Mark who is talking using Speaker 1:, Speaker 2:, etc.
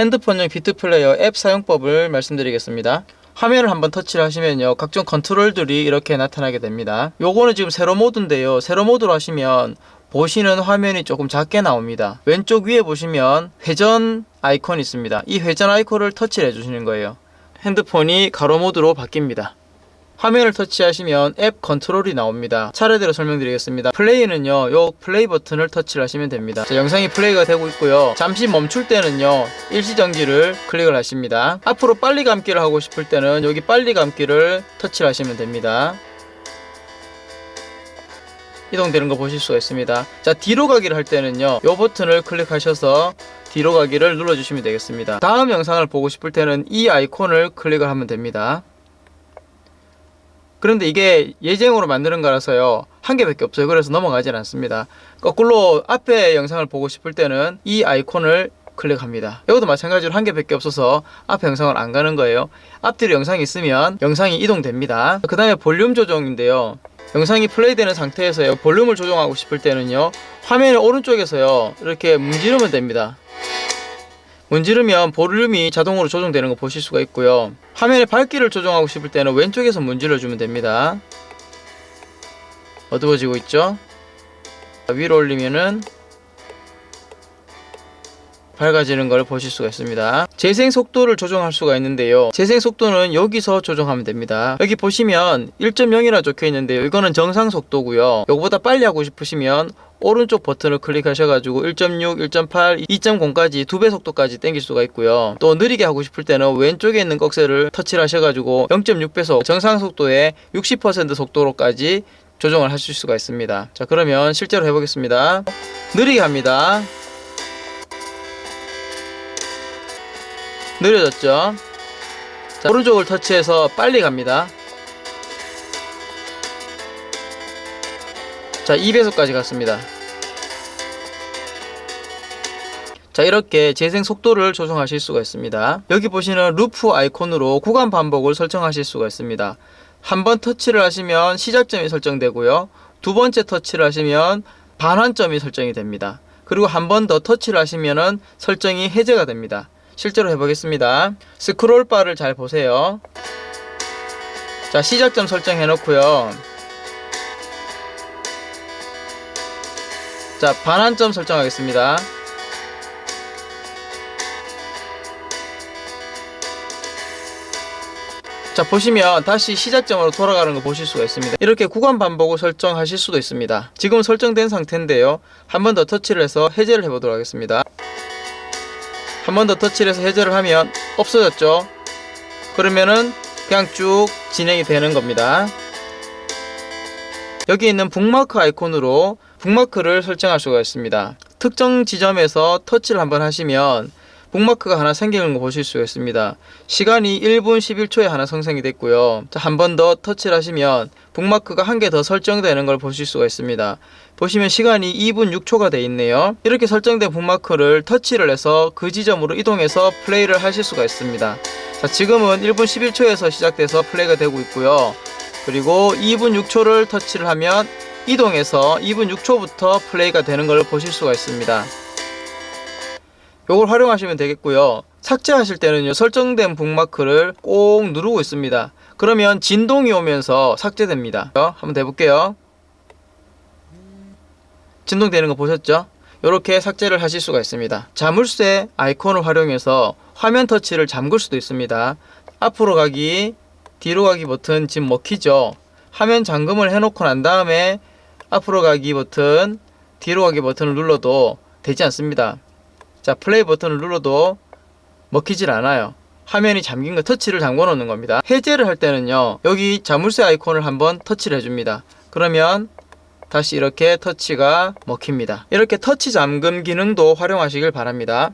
Speaker 1: 핸드폰용 비트 플레이어 앱 사용법을 말씀드리겠습니다. 화면을 한번 터치를 하시면요. 각종 컨트롤들이 이렇게 나타나게 됩니다. 요거는 지금 세로 모드인데요. 세로 모드로 하시면 보시는 화면이 조금 작게 나옵니다. 왼쪽 위에 보시면 회전 아이콘이 있습니다. 이 회전 아이콘을 터치를 해주시는 거예요. 핸드폰이 가로 모드로 바뀝니다. 화면을 터치하시면 앱 컨트롤이 나옵니다. 차례대로 설명드리겠습니다. 플레이는요, 요 플레이 버튼을 터치를 하시면 됩니다. 자, 영상이 플레이가 되고 있고요. 잠시 멈출 때는요, 일시정지를 클릭을 하십니다. 앞으로 빨리 감기를 하고 싶을 때는 여기 빨리 감기를 터치를 하시면 됩니다. 이동되는 거 보실 수가 있습니다. 자, 뒤로 가기를 할 때는요, 요 버튼을 클릭하셔서 뒤로 가기를 눌러주시면 되겠습니다. 다음 영상을 보고 싶을 때는 이 아이콘을 클릭을 하면 됩니다. 그런데 이게 예정으로 만드는 거라서요 한 개밖에 없어요. 그래서 넘어가질 않습니다. 거꾸로 앞에 영상을 보고 싶을 때는 이 아이콘을 클릭합니다. 이것도 마찬가지로 한 개밖에 없어서 앞에 영상을 안 가는 거예요. 앞뒤로 영상이 있으면 영상이 이동됩니다. 그 다음에 볼륨 조정인데요. 영상이 플레이되는 상태에서요 볼륨을 조정하고 싶을 때는요 화면의 오른쪽에서요 이렇게 문지르면 됩니다 문지르면 볼륨이 자동으로 조정되는 거 보실 수가 있고요. 화면의 밝기를 조정하고 싶을 때는 왼쪽에서 문질러 주면 됩니다. 어두워지고 있죠? 위로 올리면은 밝아지는 걸 보실 수가 있습니다 재생 속도를 조정할 수가 있는데요 재생 속도는 여기서 조정하면 됩니다 여기 보시면 1.0이라 적혀 있는데요 이거는 정상 속도고요 요거보다 빨리 하고 싶으시면 오른쪽 버튼을 클릭하셔가지고 1.6, 1.8, 2.0까지 두 배 속도까지 당길 수가 있고요. 또 느리게 하고 싶을 때는 왼쪽에 있는 꺽쇠를 터치를 하셔가지고 0.6배속 정상 속도의 60% 속도로까지 조정을 하실 수가 있습니다. 자 그러면 실제로 해보겠습니다. 느리게 합니다. 느려졌죠? 자, 오른쪽을 터치해서 빨리 갑니다. 자 2배속까지 갔습니다. 자 이렇게 재생 속도를 조정하실 수가 있습니다. 여기 보시는 루프 아이콘으로 구간 반복을 설정하실 수가 있습니다. 한 번 터치를 하시면 시작점이 설정되고요. 두 번째 터치를 하시면 반환점이 설정이 됩니다. 그리고 한 번 더 터치를 하시면 설정이 해제가 됩니다 실제로 해보겠습니다. 스크롤 바를 잘 보세요. 자 시작점 설정해 놓고요. 자 반환점 설정하겠습니다. 자 보시면 다시 시작점으로 돌아가는 거 보실 수가 있습니다. 이렇게 구간 반복을 설정하실 수도 있습니다. 지금 설정된 상태인데요. 한 번 더 터치를 해서 해제를 해보도록 하겠습니다 한 번 더 터치를 해서 해제를 하면 없어졌죠. 그러면은 그냥 쭉 진행이 되는 겁니다. 여기 있는 북마크 아이콘으로 북마크를 설정할 수가 있습니다. 특정 지점에서 터치를 한번 하시면 북마크가 하나 생기는 거 보실 수가 있습니다. 시간이 1분 11초에 하나 생성이 됐고요. 한 번 더 터치를 하시면 북마크가 한 개 더 설정되는 걸 보실 수가 있습니다. 보시면 시간이 2분 6초가 되어 있네요. 이렇게 설정된 북마크를 터치를 해서 그 지점으로 이동해서 플레이를 하실 수가 있습니다. 자, 지금은 1분 11초에서 시작돼서 플레이가 되고 있고요. 그리고 2분 6초를 터치를 하면 이동해서 2분 6초부터 플레이가 되는 걸 보실 수가 있습니다 이걸 활용하시면 되겠고요. 삭제하실 때는요 설정된 북마크를 꼭 누르고 있습니다. 그러면 진동이 오면서 삭제됩니다. 한번 해볼게요. 진동되는 거 보셨죠? 이렇게 삭제를 하실 수가 있습니다. 자물쇠 아이콘을 활용해서 화면 터치를 잠글 수도 있습니다. 앞으로 가기 뒤로 가기 버튼 지금 먹히죠? 화면 잠금을 해놓고 난 다음에 앞으로 가기 버튼 뒤로 가기 버튼을 눌러도 되지 않습니다 자 플레이 버튼을 눌러도 먹히질 않아요. 화면이 잠긴 거 터치를 잠궈 놓는 겁니다. 해제를 할 때는요 여기 자물쇠 아이콘을 한번 터치를 해줍니다. 그러면 다시 이렇게 터치가 먹힙니다. 이렇게 터치 잠금 기능도 활용하시길 바랍니다